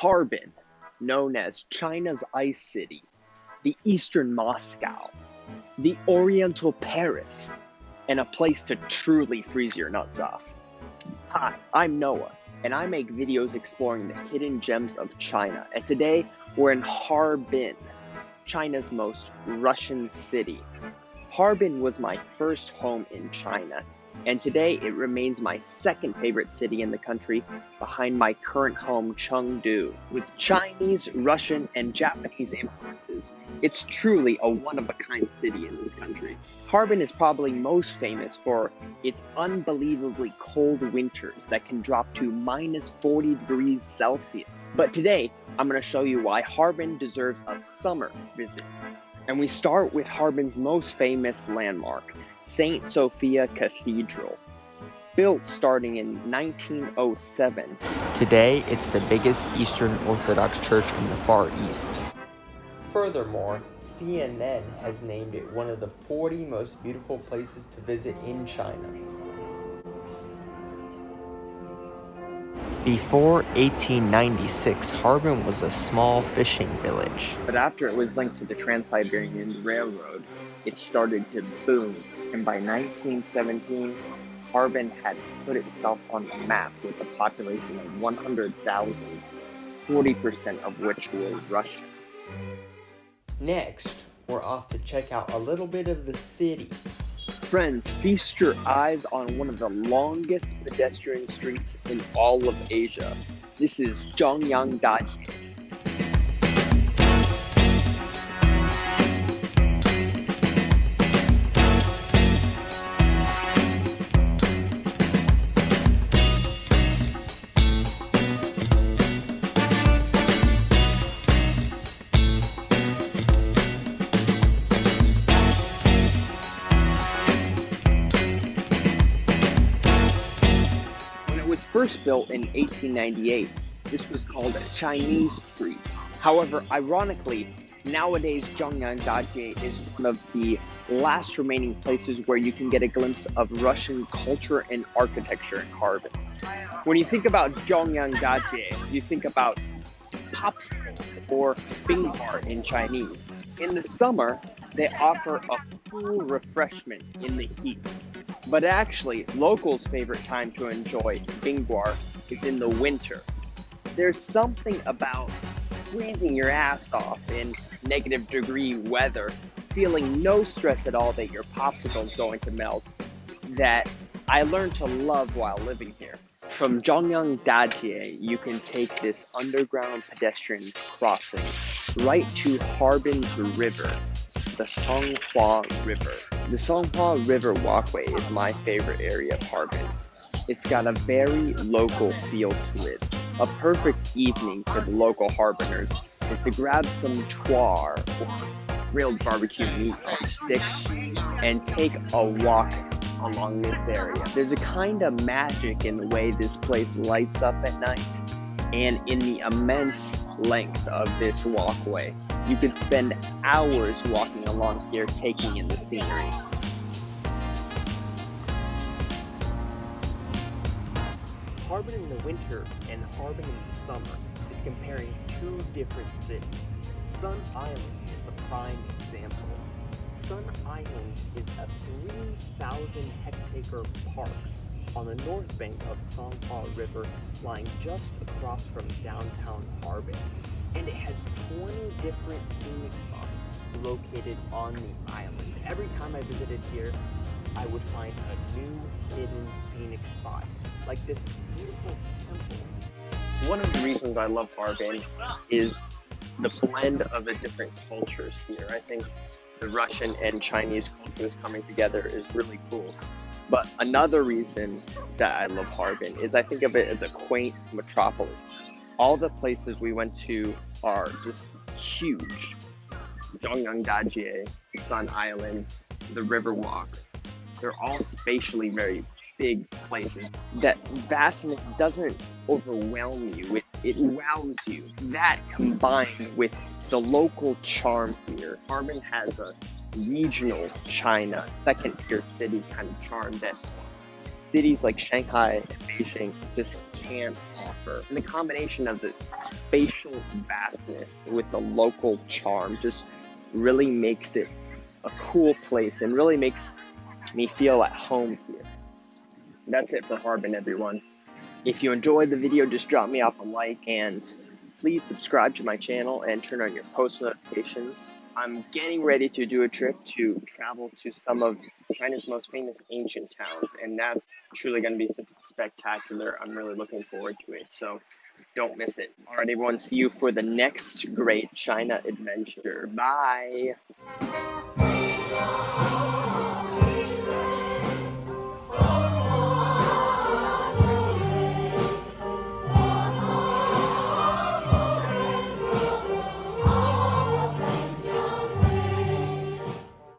Harbin, known as China's Ice City, the Eastern Moscow, the Oriental Paris, and a place to truly freeze your nuts off. Hi, I'm Noah, and I make videos exploring the hidden gems of China, and today we're in Harbin, China's most Russian city. Harbin was my first home in China, and today it remains my second favorite city in the country behind my current home, Chengdu. With Chinese, Russian, and Japanese influences, it's truly a one of a kind city in this country. Harbin is probably most famous for its unbelievably cold winters that can drop to minus 40 degrees Celsius. But today, I'm going to show you why Harbin deserves a summer visit. And we start with Harbin's most famous landmark, St. Sophia Cathedral. Built starting in 1907. Today, it's the biggest Eastern Orthodox church in the Far East. Furthermore, CNN has named it one of the 40 most beautiful places to visit in China. Before 1896, Harbin was a small fishing village. But after it was linked to the Trans-Siberian Railroad, it started to boom, and by 1917, Harbin had put itself on the map with a population of 100,000, 40% of which were Russian. Next, we're off to check out a little bit of the city. Friends, feast your eyes on one of the longest pedestrian streets in all of Asia. This is Zhongyang Dajie. First built in 1898. This was called Chinese street. However, ironically, nowadays Zhongyang Dajie is one of the last remaining places where you can get a glimpse of Russian culture and architecture in Harbin. When you think about Zhongyang Dajie, you think about popsicles or bingbar in Chinese. In the summer, they offer a cool refreshment in the heat. But actually, locals' favorite time to enjoy Bingguar is in the winter. There's something about freezing your ass off in negative degree weather, feeling no stress at all that your popsicle is going to melt, that I learned to love while living here. From Zhongyang Dajie, you can take this underground pedestrian crossing right to Harbin's river, the Songhua River. The Songhua River walkway is my favorite area of Harbin. It's got a very local feel to it. A perfect evening for the local Harbiners is to grab some chuanr, or grilled barbecue meat on sticks, and take a walk along this area. There's a kind of magic in the way this place lights up at night and in the immense length of this walkway. You could spend hours walking along here taking in the scenery. Harbin in the winter and Harbin in the summer is comparing two different cities. Sun Island is the prime example. Sun Island is a 3,000 hectare park on the north bank of Songhua River, lying just across from downtown Harbin. And it has 20 different scenic spots located on the island. Every time I visited here, I would find a new hidden scenic spot, like this beautiful temple. One of the reasons I love Harbin is the blend of the different cultures here. I think the Russian and Chinese cultures coming together is really cool. But another reason that I love Harbin is I think of it as a quaint metropolis. All the places we went to are just huge. Zhongyang Dajie, Sun Island, the Riverwalk. They're all spatially very big places. That vastness doesn't overwhelm you, it, it wows you. That combined with the local charm here. Harbin has a regional China, second tier city kind of charm that cities like Shanghai and Beijing just can't offer. And the combination of the spatial vastness with the local charm just really makes it a cool place and really makes me feel at home here. That's it for Harbin, everyone. If you enjoyed the video, just drop me off a like and please subscribe to my channel and turn on your post notifications. I'm getting ready to do a trip to travel to some of China's most famous ancient towns, and that's truly going to be spectacular. I'm really looking forward to it, so don't miss it. All right, everyone, see you for the next great China adventure. Bye.